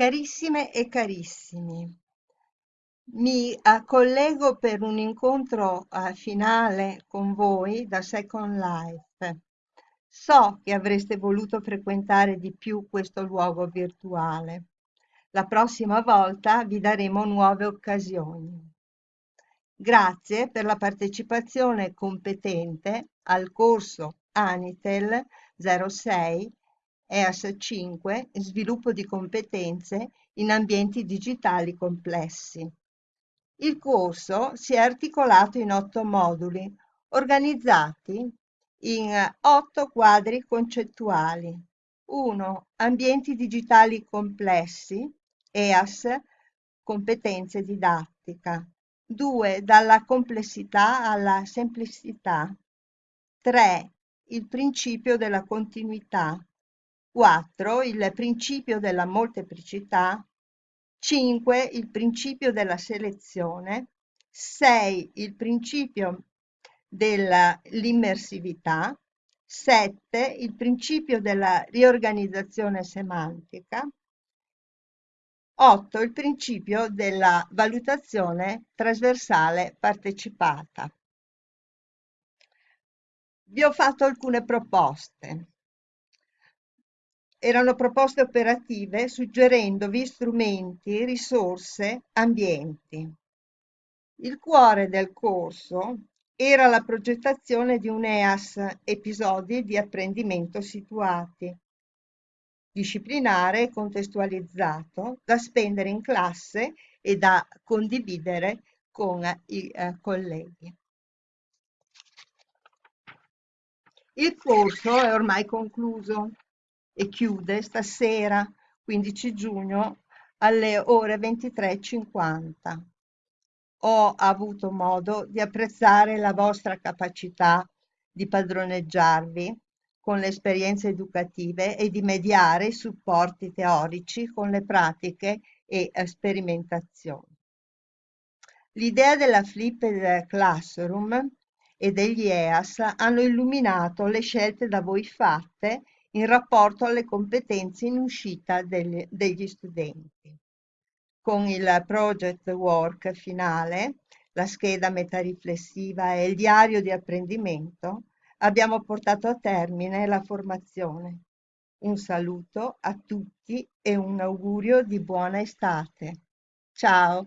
Carissime e carissimi, mi eh, collego per un incontro eh, finale con voi da Second Life. So che avreste voluto frequentare di più questo luogo virtuale. La prossima volta vi daremo nuove occasioni. Grazie per la partecipazione competente al corso Anitel 06 EAS 5 Sviluppo di competenze in ambienti digitali complessi. Il corso si è articolato in otto moduli, organizzati in otto quadri concettuali. 1. Ambienti digitali complessi, EAS, competenze didattica. 2. Dalla complessità alla semplicità. 3. Il principio della continuità. 4. Il principio della molteplicità. 5. Il principio della selezione. 6. Il principio dell'immersività. 7. Il principio della riorganizzazione semantica. 8. Il principio della valutazione trasversale partecipata. Vi ho fatto alcune proposte erano proposte operative suggerendovi strumenti, risorse, ambienti. Il cuore del corso era la progettazione di un EAS episodi di apprendimento situati, disciplinare e contestualizzato, da spendere in classe e da condividere con i eh, colleghi. Il corso è ormai concluso e chiude stasera, 15 giugno, alle ore 23.50. Ho avuto modo di apprezzare la vostra capacità di padroneggiarvi con le esperienze educative e di mediare i supporti teorici con le pratiche e sperimentazioni. L'idea della Flipped Classroom e degli EAS hanno illuminato le scelte da voi fatte in rapporto alle competenze in uscita degli, degli studenti. Con il project work finale, la scheda metariflessiva e il diario di apprendimento, abbiamo portato a termine la formazione. Un saluto a tutti e un augurio di buona estate. Ciao!